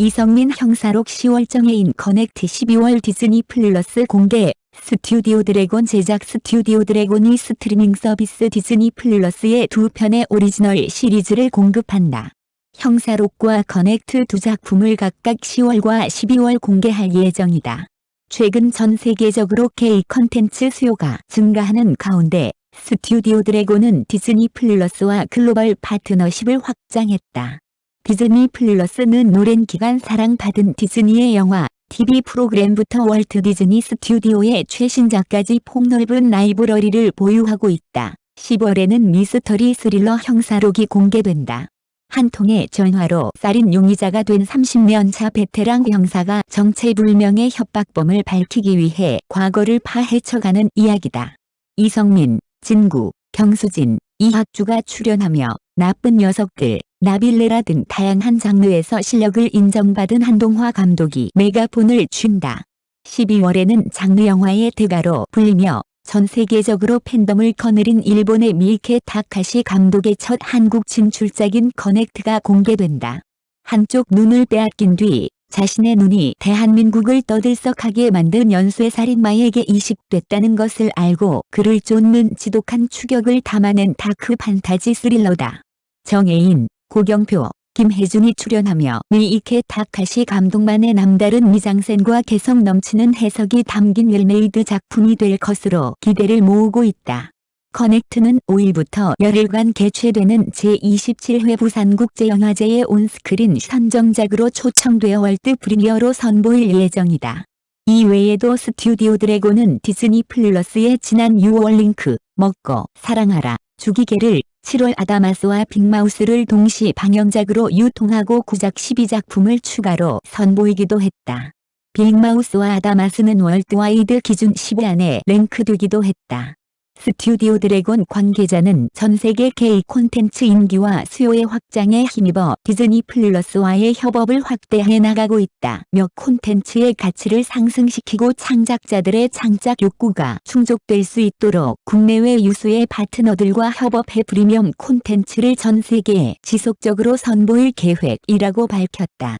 이성민 형사록 10월 정해인 커넥트 12월 디즈니 플러스 공개 스튜디오 드래곤 제작 스튜디오 드래곤이 스트리밍 서비스 디즈니 플러스에 두 편의 오리지널 시리즈를 공급한다. 형사록과 커넥트 두 작품을 각각 10월과 12월 공개할 예정이다. 최근 전 세계적으로 K 컨텐츠 수요가 증가하는 가운데 스튜디오 드래곤은 디즈니 플러스와 글로벌 파트너십을 확장했다. 디즈니 플러스는 오랜 기간 사랑받은 디즈니의 영화, TV 프로그램부터 월트 디즈니 스튜디오의 최신작까지 폭넓은 라이브러리를 보유하고 있다. 10월에는 미스터리 스릴러 형사록이 공개된다. 한 통의 전화로 살인 용의자가 된 30년차 베테랑 형사가 정체불명의 협박범을 밝히기 위해 과거를 파헤쳐가는 이야기다. 이성민, 진구, 경수진, 이학주가 출연하며 나쁜 녀석들, 나빌레라 등 다양한 장르에서 실력을 인정받은 한동화 감독이 메가폰을 쥔다. 12월에는 장르 영화의 대가로 불리며 전 세계적으로 팬덤을 거느린 일본의 미이케 타카시 감독의 첫 한국 진출작인 커넥트가 공개된다. 한쪽 눈을 빼앗긴 뒤 자신의 눈이 대한민국을 떠들썩하게 만든 연쇄 살인마에게 이식됐다는 것을 알고 그를 쫓는 지독한 추격을 담아낸 dark 판타지 스릴러다. 정해인, 고경표, 김혜준이 출연하며 미이케 타카시 감독만의 남다른 미장센과 개성 넘치는 해석이 담긴 well-made 작품이 될 것으로 기대를 모으고 있다. 커넥트는 5일부터 열흘간 개최되는 제27회 부산국제영화제의 온스크린 선정작으로 초청되어 world premiere로 선보일 예정이다. 이 외에도 스튜디오 드래곤은 디즈니 플러스의 지난 6월 링크, 먹고, 사랑하라, 죽이게를 7월 아다마스와 빅마우스를 동시 방영작으로 유통하고 구작 12작품을 추가로 선보이기도 했다. 빅마우스와 아다마스는 worldwide 기준 10위 안에 랭크되기도 했다. 스튜디오 드래곤 관계자는 전세계 K 콘텐츠 인기와 수요의 확장에 힘입어 디즈니 플러스와의 협업을 확대해 나가고 있다. 몇 콘텐츠의 가치를 상승시키고 창작자들의 창작 욕구가 충족될 수 있도록 국내외 유수의 파트너들과 협업해 프리미엄 콘텐츠를 전 세계에 지속적으로 선보일 계획이라고 밝혔다.